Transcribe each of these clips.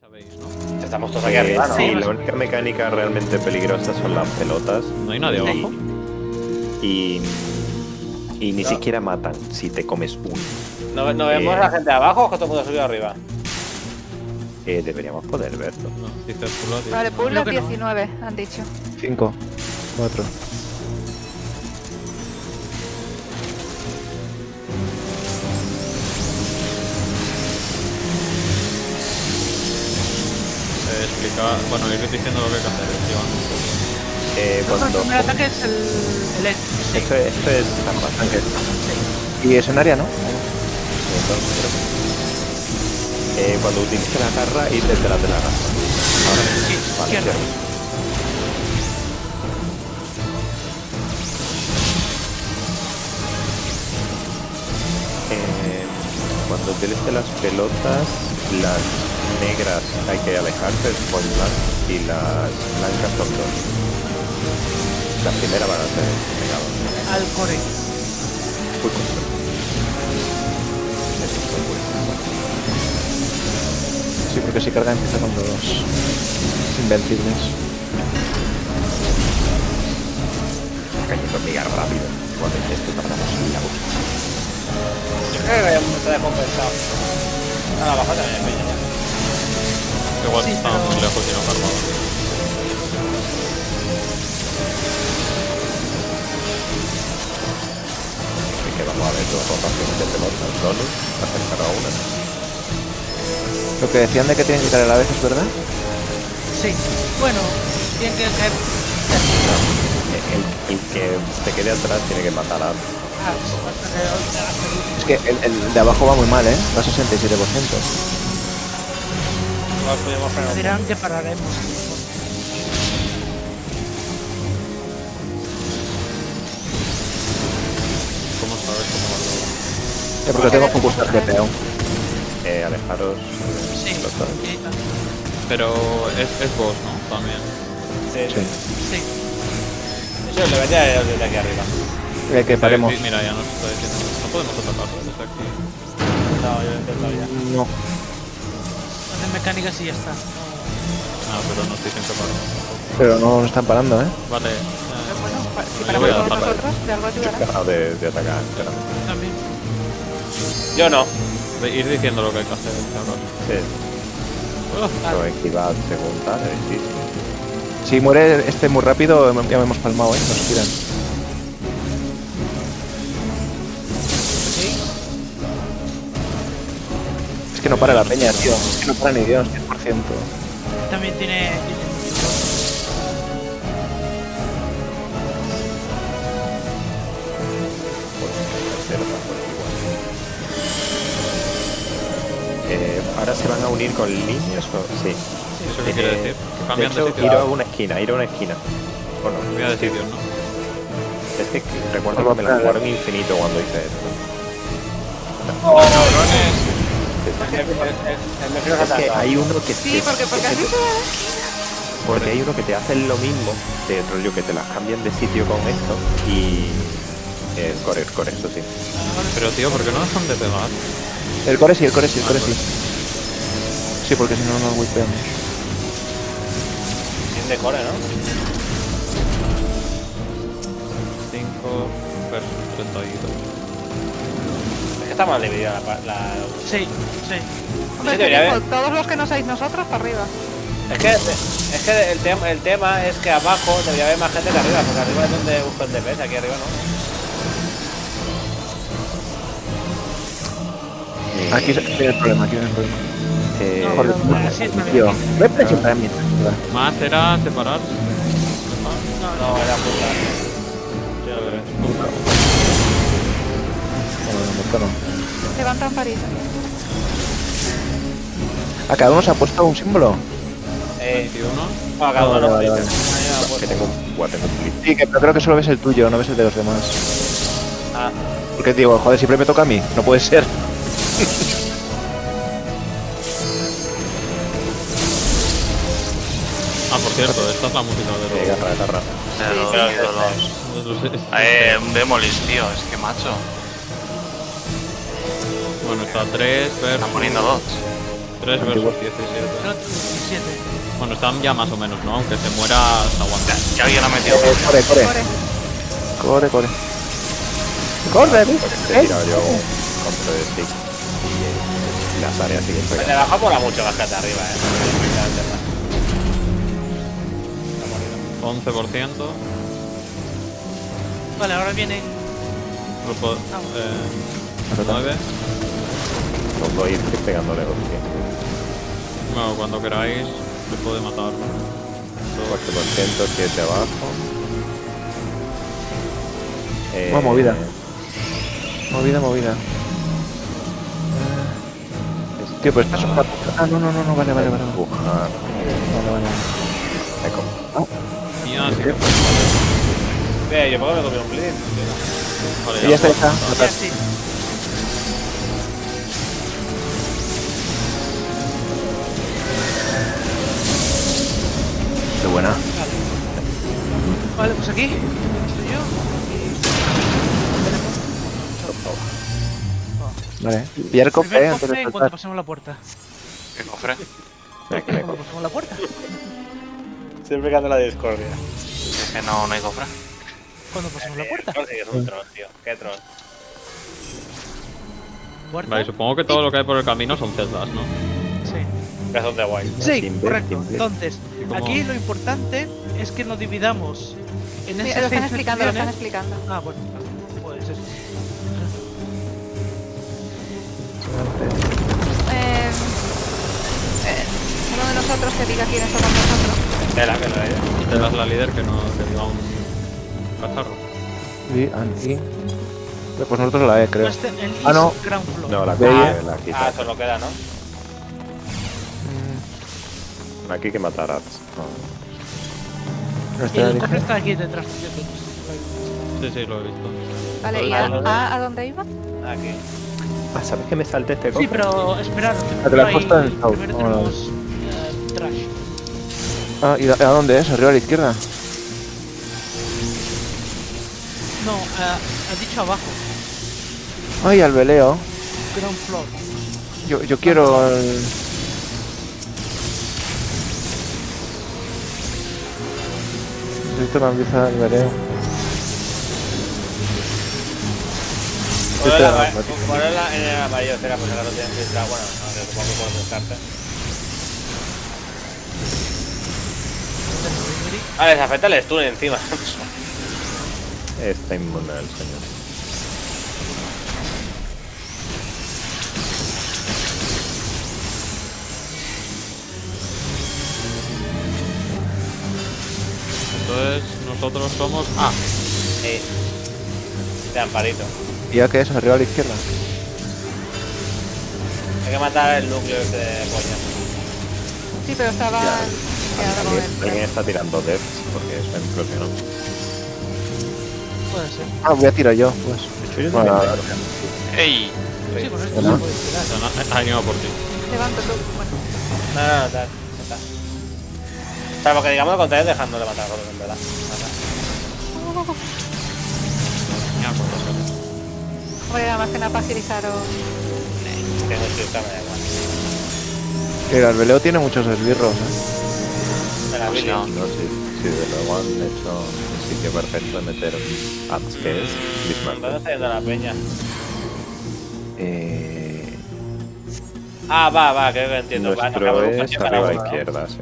sabéis, ¿no? Estamos todos aquí Eh, arriba, ¿no? sí, la única mecánica realmente peligrosa son las pelotas ¿No hay nadie abajo? y, y ni No. siquiera matan si te comes uno. ¿No, no vemos Eh. a la gente de abajo o que todo el mundo subido arriba? Eh, deberíamos poder verlo. No, dice- Vale, no. 19, han dicho. 5, 4. Bueno, ir diciendo lo que hay que hacer. Eh, El cuando, primer ataque es el, el E. Sí. esto, esto es trampa. Y es en área, ¿no? Eh, cuando utilice la garra, ir detrás de la garra. Ahora, Sí, vale, izquierda. Eh, cuando utilice las pelotas, las negras hay que alejarse, blank, y las blancas son dos. La primera van a ser pegadas. Al core. Muy corto. Sí, porque si carga empieza con los invencibles. Cayendo mega rápido. Cuando dice esto tardamos en la boca. Yo creo que ya está descompensado. Ah, abajo también hay peña. Igual Sí, estaba pero- muy lejos y no cargaba. Así que vamos a ver dos rotaciones de pelotas. Donus, acercar a una. Lo que decían de que tienen que caer a la vez, ¿es verdad? Sí. Bueno, tienen que caer. El, el que se quede atrás tiene que matar a. Ah, Es que el, el de abajo va muy mal, ¿eh? Va a 67%. Podemos frenar dirán que pararemos. ¿Cómo sabes cómo va todo? Eh, porque tengo focus al GPU. Eh, alejaros. Sí. Pero es, es boss, ¿no? También. Sí, Sí. Sí. Eso le vendría desde aquí arriba. Eh, que paremos. Mira, ya nos está diciendo. No podemos atacarlo desde aquí. No, yo lo he intentado ya. No. Hacen mecánicas y ya está. Ah, pero nos dicen que paramos. Pero no nos están parando, ¿eh? Vale. Pero eh, bueno, pa- si Yo paramos voy a nosotros, de algo ayudará. De, de atacar. También. Yo no. ve- ir diciendo lo que hay que hacer. claro. Sí, pero esquivad según tal, es difícil. Si muere este muy rápido, ya me hemos palmado, ¿eh? Nos tiran. Que no para la peña, tío. Es que no para ni Dios, 100%. También tiene. Eh, ¿Ahora se van a unir con líneas o...? Sí. ¿Eso qué quiere Eh, decir? De Cambian de, hecho, sitio. ir a una esquina, ir a una esquina. Bueno, Cambia de sitio, ¿no? es que recuerdo que me la jugaron infinito cuando hice esto. El mejor Es que hay uno que Sí, porque, porque que has te- dicho porque hay uno que te hacen lo mismo, de rollo que te las cambian de sitio con esto y el core, el core, eso sí. Pero tío, ¿por qué no dejan de pegar? El core sí, el core sí, el core sí. Sí, porque si no nos whipeamos. Sin decore, ¿no? 5 versus 32. Es está mal dividida la... Sí, sí. Hombre, Sí, te debería digo, haber. todos los que no seáis nosotros, para arriba. Es que, es que el, tema, el tema es que abajo debería haber más gente que arriba, porque arriba es donde busco el DPS, aquí arriba no. Eh, Aquí tiene el problema, aquí viene el problema. eh, No, es más Tío, para mí. ¿verdad? Más era separar. No, era puta. Sí, lo Levantan París. ¿A cada uno se ha puesto un símbolo? Eh, 21. bueno, cada uno Vale, vale, me que tengo un clip. Sí, que, pero creo que solo ves el tuyo, no ves el de los demás. Ah, Porque digo, joder, siempre me toca a mí, no puede ser. Ah, por cierto, esta es la música de los. garra, garra. De los, sí, de los- Eh, un Demolis, tío, es que macho. Bueno, está 3 versus. Están poniendo dos. 3 versus 17. El otro 17. Bueno, están ya más o menos, ¿no? Aunque se muera, se aguanta. Ya alguien ha metido. Eh, corre, corre. Corre. Corre, corre. Corre, ¿ves? He tirado yo un control de stick y eh, las áreas siguen pegando. abajo mola mucho más que de arriba, eh. Está morido. 11%. Vale, ahora viene. Grupo. Eh, 9. Los a ir pegándole. Bueno, cuando queráis, se puede matar. 8%, 7 abajo. Eh, Buena movida. Movida, movida. es- Tío, pues rato- Ah, no, no, no, no, vale, vale, vale. Vale, Empujar. vale. Me como- Y ya, sí. Ve, yo puedo me comí un blitz. Vale, ya está, puedo está. Buena. Vale, pues aquí. Estoy yo. Vale. Pillar cofre, Primer eh, antes cofre de en cuanto saltar. pasemos la puerta. ¿Qué cofre? Cuando pasemos la puerta. Siempre canta la discordia. Es que no, no hay cofre. Cuando pasemos la puerta. No, sí, es un troll, tío. Qué troll. ¿Puerta? Vale, supongo que todo lo que hay por el camino son celdas, ¿no? Sí. Pedazo de guay. Sí, Timber, correcto. Entonces, ¿Y? Aquí lo importante es que nos dividamos en Sí, esas lo están explicando, lo están explicando. Ah, bueno, pues eso. Eh, eh, uno de nosotros que diga quiénes somos nosotros. Tela, que lo he Celda es la líder que no que diga un cacharro. Y, and, y. Pues nosotros la E, creo. El Ah, no. No, la quita, eh. la Ah, quita. solo queda, ¿no? Aquí hay que matar a. No. Está el cofre está aquí detrás tuyo. Sí, sí, lo he visto. Vale, ¿y a, a, a dónde iba? Aquí. Ah, ¿sabes que me salté este Sí, cofre? pero esperad. Ah, te la has puesto en el. Primero tenemos eh, Trash. Ah, ¿y a a dónde es? ¿Arriba a la izquierda? No, eh, has dicho abajo. Ay, al veleo. Ground Floor. Yo, yo quiero el... Necesito la pieza del en da la- ponlo en la- en el amarillo, será, pues ahora no tienen filtrado. Bueno, no, que supongo que por descarte. Ah, les afecta el stun encima. Está inmune el señor. Entonces, nosotros somos. Ah, Sí. De amparito. ¿Y ya qué es? ¿Arriba a la izquierda? Hay que matar el núcleo ese de polla. Sí, pero estaba ¿Alguien, alguien está tirando deaths porque es en propio, ¿no? Puede ser. Ah, voy a tirar yo, pues. De hecho, yo Bueno, también ¡Ey! Sí, se puede tirar. se han- han ido por ti. Levanto tú. Bueno, No, no, no, tal. ya está. Salvo que digamos lo contrario, dejando de matar a en verdad. Ya, cuántas veces. hombre, nada más que nada para agilizaros. Tengo el filtro, me da igual. Mira, el veleo tiene muchos esbirros, ¿eh? Venga, Pues Billy. no. Si, si de luego han hecho un sitio perfecto de meter ads que es ¿Dónde Bismarck. está yendo la peña? Eh, Ah, va, va, creo que entiendo. Va, nuestro quedamos es arriba a izquierda, sí.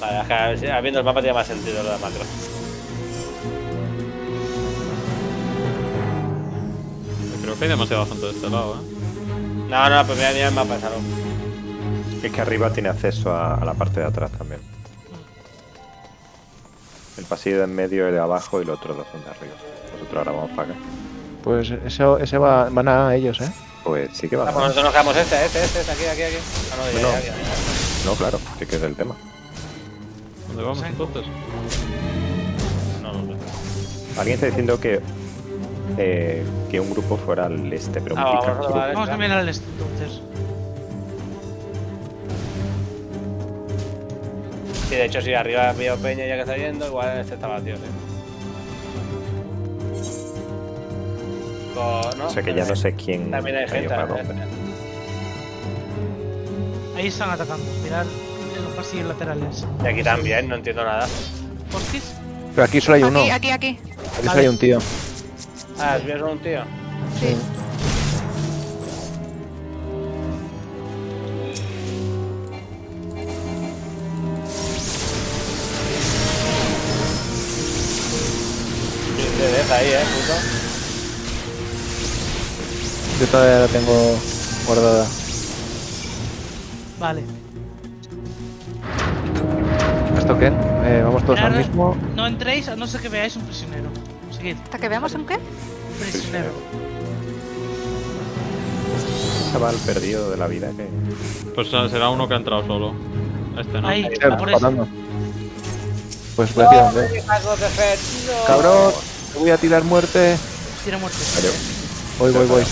Vale, es viendo el mapa tiene más sentido lo de macro. Creo que hay demasiada gente de este lado, ¿eh? No, no, pues mira, mira el mapa de salón. Es que arriba tiene acceso a, a la parte de atrás también. El pasillo de en medio, el de abajo y los otros dos son de arriba. Nosotros ahora vamos para acá. Pues ese, ese va, van a ellos, ¿eh? Pues sí que Ah, va. pues nosotros nos quedamos este, este, este, este, aquí, aquí, aquí. Ah, no, ya, No. ya, ya, ya. No, claro, sí que es el tema. ¿Dónde vamos Sí. entonces? No, no, no. Alguien está diciendo que eh, que un grupo fuera al este, pero un Ah, vamos, pica- vamos, vale. Vamos a mirar el este entonces. Sí, de hecho, si arriba veo Peña ya que está yendo, igual este está vacío, sí. Co- ¿no? O sea que ya no sé quién También hay ha gente. ¿eh? Ahí están atacando. Mirad pasillos laterales. Y aquí también, no entiendo nada. ¿Portis? Pero aquí solo hay uno. Aquí, Aquí aquí, aquí. solo hay un tío. Ah, es bien un tío. Sí. Te deja ahí, eh, puto. Yo todavía la tengo guardada. Vale. Eh, vamos todos al mismo. No entréis a no ser que veáis un prisionero. Seguid. Hasta que veamos un qué. Prisionero. chaval perdido de la vida que. Pues será uno que ha entrado solo. Este no. Ahí, Eh, por eso. matando. Pues voy a tirar. ¿eh? Cabrón, te voy a tirar muerte. Tira muerte. Voy, voy, voy.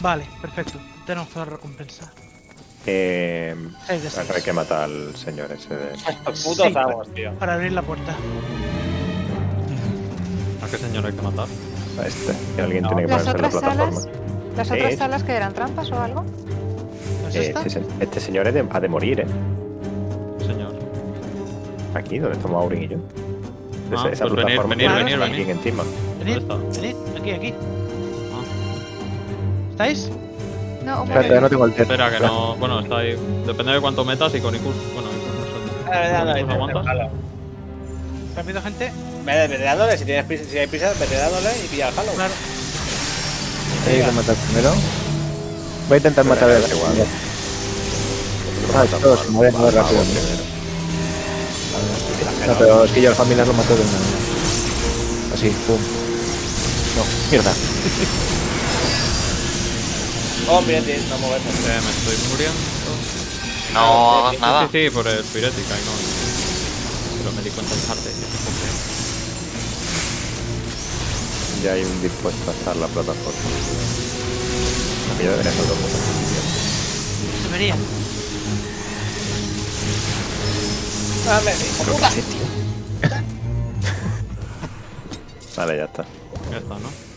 Vale, perfecto. Tenemos la recompensa. Eh, hay que matar al señor ese de. Putos Sí. amos, tío. Para abrir la puerta. ¿A qué señor hay que matar? A este. Que alguien No. tiene que ponerse en la plataforma. salas. Las otras salas que eran trampas o algo. ¿No es Eh, este, este señor es de- ha de morir, ¿eh? Señor. Aquí, donde estamos Aurin y yo. Ah, Esa- pues venir, plataforma venir, venir, venir. encima. Venid, venid. Aquí, aquí. Ah. ¿Estáis? No, Espérate, ya no tengo el. Espera, que no. Bueno, está ahí. Depende de cuánto metas y con Icus. Bueno, Icus no sé. Vete dándole, ¿Nos aguantas? halo. Rápido, gente. Vete, vete dándole, si tienes prisa, si hay prisa, vete dándole y pilla el halo. Claro. Hay que matar primero. Voy a intentar matar a igual. Ah, todos se mueren muy rápido. No, pero es que yo al familiar lo mato de una. Así, pum. No, mierda. Oh, bien, no movemos. Eh, me estoy muriendo. No hagas Sí, nada. Sí, sí, por el pirética y no. Pero me di cuenta tarde. coge. Ya hay un dispuesto a estar la plataforma. Aquí ya debería ser otro puto. Se vería. Dame, hijo puta. Vale, ya está. Ya está, ¿no?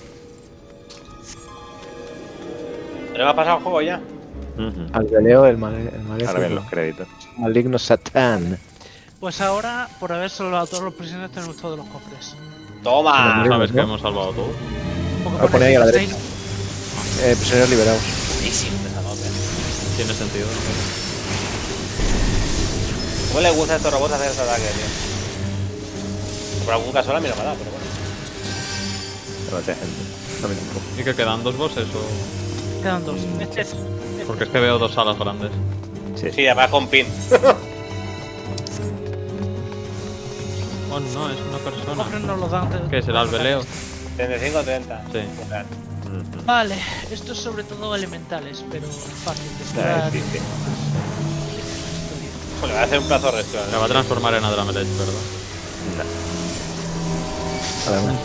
¿Pero me ha pasado el juego ya? Ujú. Al veleo, el, mal, el maléfico. Ahora ven los créditos. Maligno Satán. Pues ahora, por haber salvado a todos los prisioneros, tenemos todos los cofres. Toma. Sabes que hemos salvado todo. Un poco Lo ahí a la derecha. Eh, prisioneros liberados. Sí, sí, nota. Tiene sentido. ¿Cómo le gusta a estos robots hacer este ataque, tío? Por algún caso a mí no me da, pero bueno. Demasiada gente. ¿Y que quedan dos bosses o.? Quedan dos. Este es. Porque es que veo dos salas grandes. Sí, Sí, además con pin. Oh no, es una persona. nos los dan. ¿Qué será el veleo? 35 30. Sí. Vale, esto es sobre todo elementales, pero fácil de curar. sí, sí. Le va a hacer un plazo resto. Me va a transformar en Adramelech, ¿verdad? Además.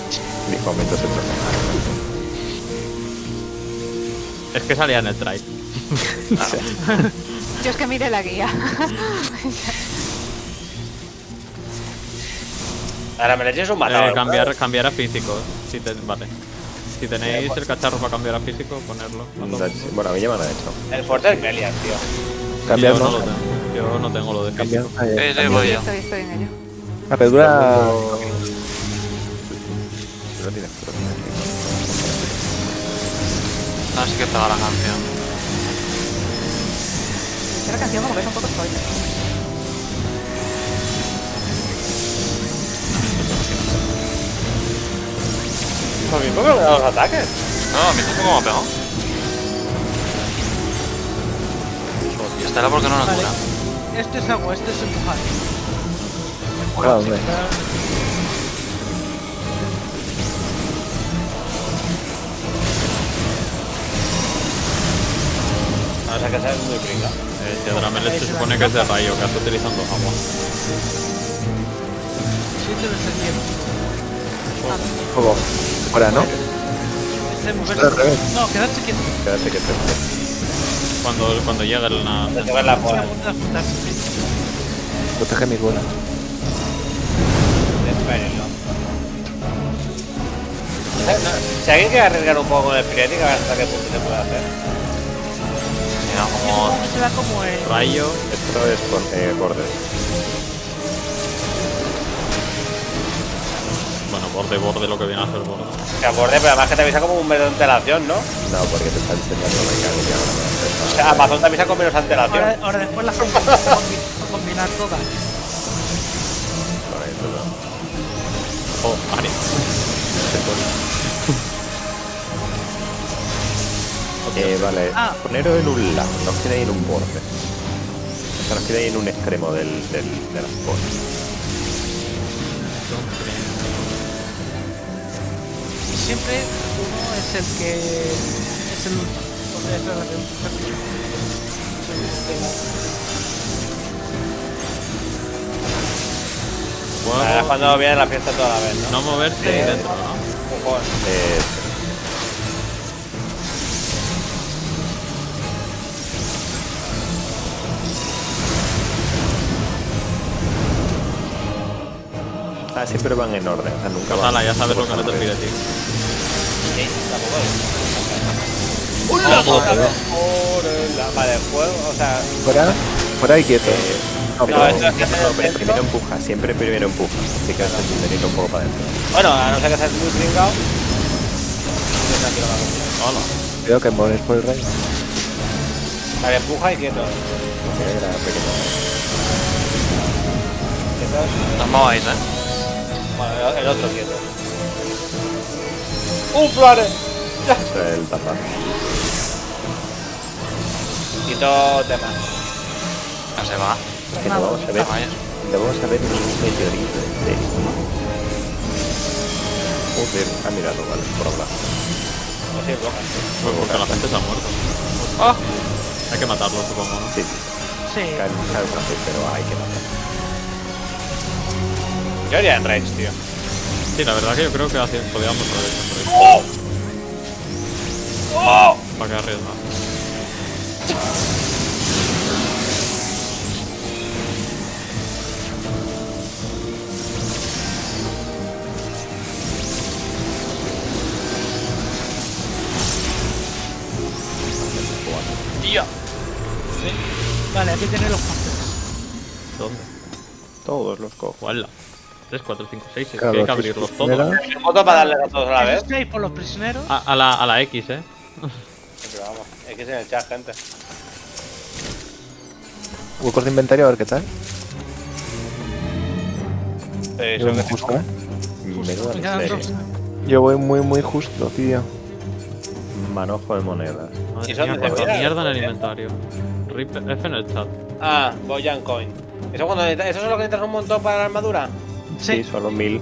Mis momentos se transforman. Es que salía en el try. Yo es que mire la guía. Ahora me le eches un matado. Eh, cambiar, cambiar a físico. Si te, vale. Si tenéis el cacharro para cambiar a físico, ponerlo. Mundo. Bueno, a mí ya me lo han hecho. El fuerte es Melian, tío. Yo Cambiar, no ¿no? lo tengo. Yo no tengo lo de Cambiar. físico. Ah, ya. Eh, eh, voy yo. Estoy, estoy en ello. La pedura. No tienes pero tienes que- Así que pega la canción. Esta canción como que es un poco spoiler. Por mí, ¿por qué no me da los ataques? No, a mí tampoco me ha pegado. Y esta era porque no Vale. cura. Este es agua, este es empujar. Ah, hombre. Vamos a que sea muy pringa. Eh, si Adramelech se supone que es de rayo, que está utilizando agua. Siete de septiembre. Fuego. Fuera, ¿no? Este. No, quedarse quieto. Quédate que te. Cuando, cuando el na- Te toca la bola. Protege mis bolas. Espérenlo. Si alguien quiere arriesgar un poco con el Piretic, a ver hasta qué punto se puede hacer. Digamos. Se da como el... Rayo. Esto es por, eh, borde. Bueno, borde, borde, lo que viene a ser borde. Que aborde, pero además que te avisa como un mes de antelación, ¿no? No, porque te está enseñando ahora. me O sea, Amazon te avisa con menos antelación. Ahora, ahora después las combi- combi- combinar todas. Vale, eso no. Oh, Ari. Eh, vale, Ah. poneros en un lado, no os quedéis en un borde. O sea, no os quedéis en un extremo del, del, de las cosas. Y siempre uno es el que... Es el último. Que- Ahora es cuando viene la fiesta toda la vez, ¿no? No moverse y dentro, ¿no? Eh, Ah, siempre van en orden, o sea, nunca Pues van. ala, ya sabes lo que no te pide, tío. Sí, tampoco es. ¡Hola, Vale, fuego, o sea. Fuera, fuera y quieto. No, No, pero- esto es que No, pero primero empuja, siempre primero empuja. Así que haces un un poco para adentro. Bueno, a no ser que seas muy me hago. Hola. Cuidado que mueres por el rayo. Vale, empuja y quieto. Así que era pequeño. Quieto. No os mováis, eh. Bueno, el- otro quieto. ¡Un flare! Es el tapa. Quito tema. Ya se va. Es que no vamos a ver, no vamos a ver ni un meteorito entero. Joder, ha mirado, vale, por hablar. No sé. Pues porque la gente se ha muerto. ¡Ah! Hay que matarlo, supongo, ¿no? Sí, Sí. cae, cae fácil, pero hay que matar. Yo haría en rage, tío. Sí, la verdad que yo creo que así podíamos haber hecho por ahí. ¡Oh! ¡Oh! Para que arriesgar. ¡Tío! Vale, aquí tenéis los campeones. ¿Dónde? Todos los cojo. ¿Cuál? 3, 4, 5, 6. Es que Claro, hay que abrirlos sí, todos. primero. Foto para darle a todos a la vez. Por los prisioneros. A, a la, a la X, ¿eh? Pero vamos, X en el chat, gente. Huecos de inventario, a ver qué tal. Sí, Yo voy que- justo, ¿eh? Dos. Yo voy muy, muy justo, tío. Manojo de monedas. Madre ¿Y son mía, de mierda en el inventario. Rip F en el chat. Ah, Boyan Coin. ¿Eso, cuando ¿Eso es lo que necesitas un montón para la armadura? Sí, Sí. solo mil.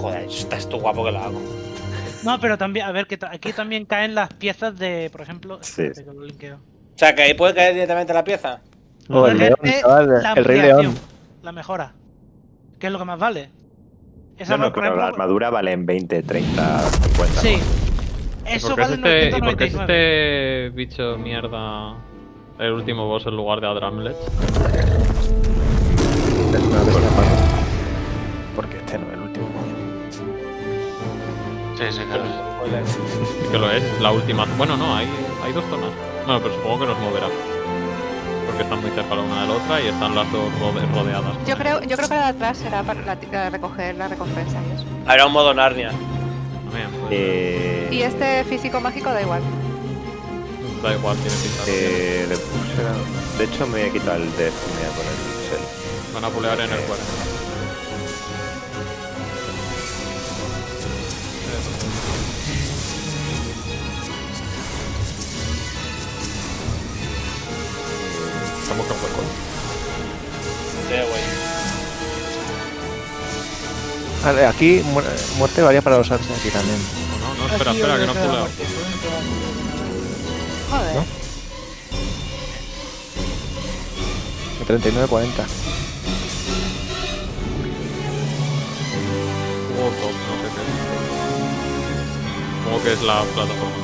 Joder, estás tú guapo que lo hago. No, pero también, a ver, que aquí también caen las piezas de, por ejemplo. Sí. espérate que lo linkeo. O sea, que ahí puede caer directamente la pieza. Oh, el león, chaval, la el rey león. La mejora. ¿Qué es lo que más vale? Esa No, no, pero la armadura vale en 20, 30, 50. Sí. ¿Y Eso por qué es vale este, ¿y por qué es 999. este bicho mierda el último boss en lugar de Adramlet? Porque este no es el último. Sí, sí, claro. Sí que lo es, la última. Bueno, no, hay, hay dos zonas. Bueno, pero supongo que nos moverá. Porque están muy cerca la una de la otra y están las dos rode- rodeadas. Yo creo, yo creo que la de atrás será para la- la recoger la recompensa y eso. Habrá un modo Narnia. También, pues, Eh, Y este físico mágico da igual. Da igual, tiene pinta. de- eh, de, de hecho, me voy a quitar el death y me voy a poner el shell. Van a pulear en el 40. Aquí mu- muerte varía para los artes aquí también. No, no, no, espera, espera, que no. Joder. ¿No? De 39 40. Juego top, no sé qué que es la plataforma.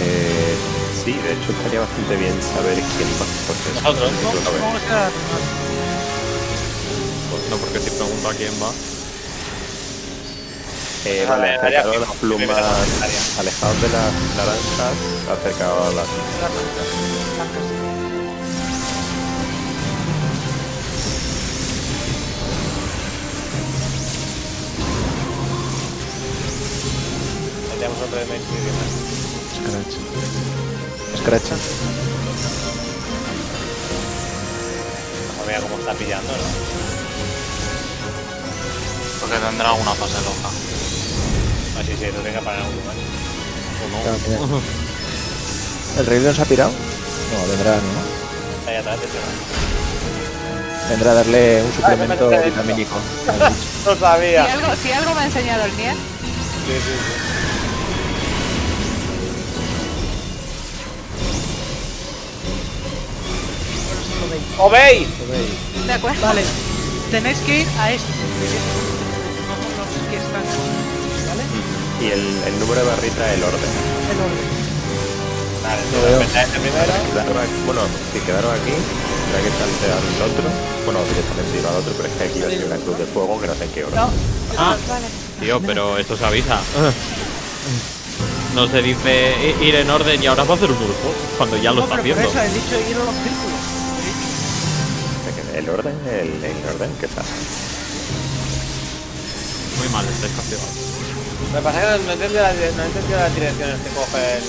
Eh, sí, de hecho, estaría bastante bien saber quién va. Porque es no, porque si pregunto a quién va. Eh, Ah, vale, a las plumas, alejados de las naranjas, acercados a las. Blancas. Tenemos otro de Mace. Scratch. Scratcha. No mira cómo está pillando, ¿no? Porque tendrá alguna fase loca. Así sí, no tenga para algún lugar. Claro, mira. ¿El Rey León se ha pirado? No, vendrá, ¿no? Ahí atrás, ¿no? Vendrá a darle un suplemento me metí vitamínico. No Si sabía. algo, si algo me ha enseñado el Nier, Sí, sí, sí. Veis. ¡Obey! ¿de acuerdo? Vale, tenéis que ir a estos. Que están ¿vale? Y el, el número de barrita, el orden. El orden. Vale, primero. Bueno, si quedaron aquí, tendrá que saltear el otro. Bueno, directamente ir al otro, pero es que aquí hay una cruz de fuego que no sé en qué orden. No, Ah, Vale. tío, pero esto se avisa. No se dice ir en orden y ahora va a hacer un grupo cuando ya lo no, está pero por haciendo. eso he dicho ir a los círculos. El orden, el, el orden que está. Muy mal, estáis castigados. Me pasa que no, no he entendido la, dire- no he entendido las direcciones que coge el.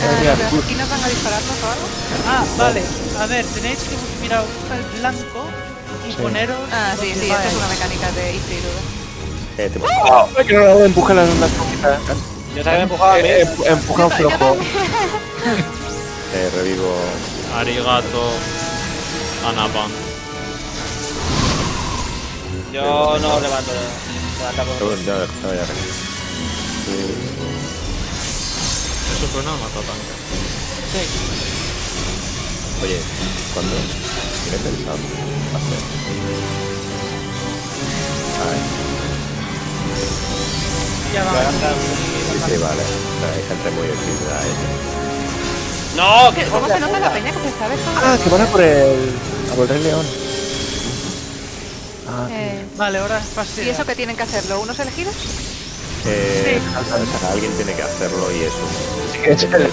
Eh, mira, pero ¿Aquí nos van a dispararnos o algo? Ah, vale. A ver, tenéis que mirar el blanco y Sí. poneros. Ah, sí, sí, va esto es una mecánica de Easy Eh, te- ¡Ay, que no! Empuja las las cositas. Yo que me empujaba a mí. Eh, em- Empuja un flojo. eh, revivo. Arigato. Anapan. Yo no levanto. levanto por- no, no, ya Eso suena a matatanque. Oye, ¿cuándo? ¿Tiene pensado hacer? Ay, Ya va. Sí, sí, vale. Hay gente muy decidida ahí. ¡No! ¿Qué- ¡Qué ¿Cómo se nota la peña que se sabe todo? Ah, que van a por el. a por el Rey León. Ah, eh, vale, ahora es ¿Y eso qué tienen que hacerlo? ¿Unos elegidos? Eh, sí. alguien tiene que hacerlo y eso. Sí, es el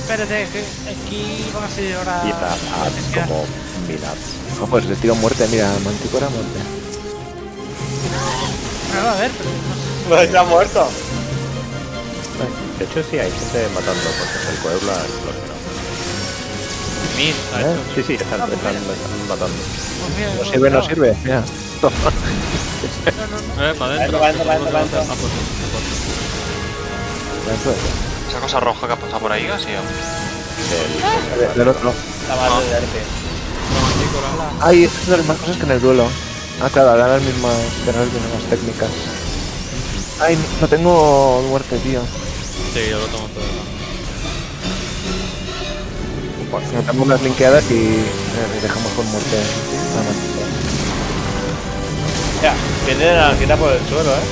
Espérate, aquí van a ser ahora. Y está, ah, es como pues le tiro muerte, mira, manticora muerte. No, a ver, pero está pues, muerto. De hecho sí, hay gente matando porque el pueblo ha explotado. ¿Eh? Sí, sí, están, ah, matando. No sirve, no sirve. Toma. No, no, no. Esa cosa roja que ha pasado por ahí, ¿sí? Eh, el, del otro. La madre de arte. Ay, esto es de las mismas cosas que en el duelo. Ah, claro, ahora las mismas, técnicas. Ay, no tengo muerte, tío. Sí, yo lo tomo todo. No tengo unas linkeadas y eh, dejamos con muerte. Nada más. Ya, viene la quita por el suelo, ¿eh?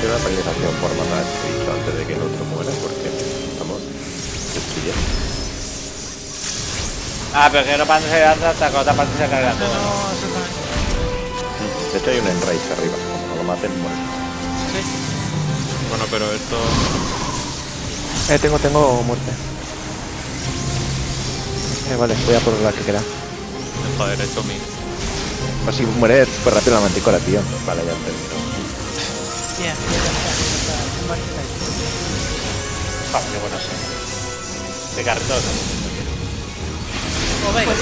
Tiene una penalización por matar a este bicho antes de que el otro muera porque estamos destruyendo. Ah, pero que no para se lanza hasta que otra parte se carga No, todo. no. De hecho, hay un enrage arriba. Como lo maten, muere. Sí. Bueno, pero esto. Eh, tengo, tengo muerte. Eh, vale, voy a por la que queda. Está derecho mid. Así muere súper rápido la manticora, tío. Vale, ya terminó. Bien, ya está, ya está. Vale, está ahí. Ah, qué bueno sí. De cartón. Pues no, es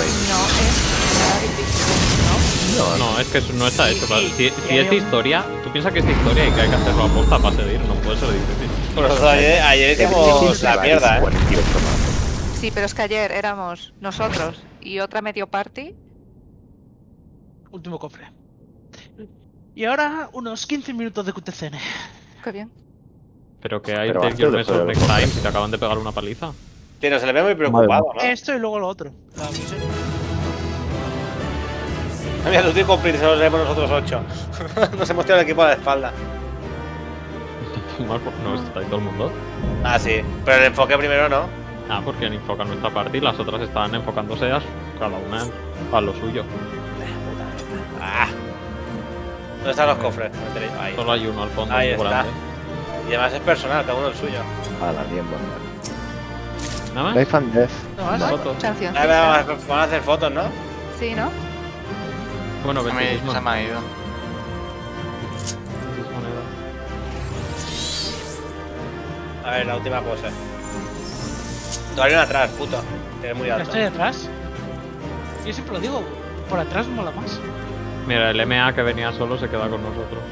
nada difícil, ¿no? No, es que no está hecho. para- Si, si es de historia, tú piensas que es de historia y que hay que hacerlo a posta para seguir, no puede ser difícil. Por eso ayer, ayer hicimos la mierda, ¿eh? 48 más. Sí, pero es que ayer éramos nosotros y otra medio party. Último cofre. Y ahora unos 15 minutos de QTCN. Qué bien. Pero que hay Pero Take Your de Measures Next. Time si te acaban de pegar una paliza. Tío, se le ve muy preocupado, ¿no? Esto y luego lo otro. La Mira, tú tienes cumplir, solo tenemos nosotros ocho. Nos hemos tirado el equipo a la espalda. No, está ahí todo el mundo. Ah, sí. Pero el enfoque primero no. Ah, porque han enfocado nuestra parte y las otras estaban enfocándose a cada una a lo suyo. Ah. ¿Dónde están los cofres? No Ahí. Solo hay uno al fondo. Ahí está. grande. Y además es personal, cada uno el suyo. A la bien buena. ¿Nada más? Life and Death. No. Ahí vamos, van a hacer fotos, ¿no? Sí, ¿no? Bueno, Se me, 26 se me ha ido. A ver, la última pose. Todavía atrás, puto. Que es muy alto. estoy detrás. Yo siempre lo digo, por atrás mola más. Mira, el MA que venía solo se queda con nosotros.